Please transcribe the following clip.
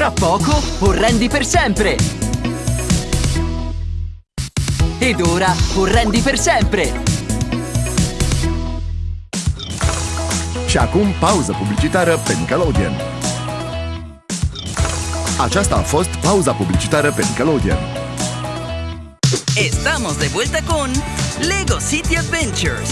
Tra poco o rendi per sempre! Ed ora o rendi per sempre! Și acum pauză publicitară pe Nickelodeon. Aceasta a fost pauza publicitară pe Nickelodeon. Estamos de vuelta con Lego City Adventures.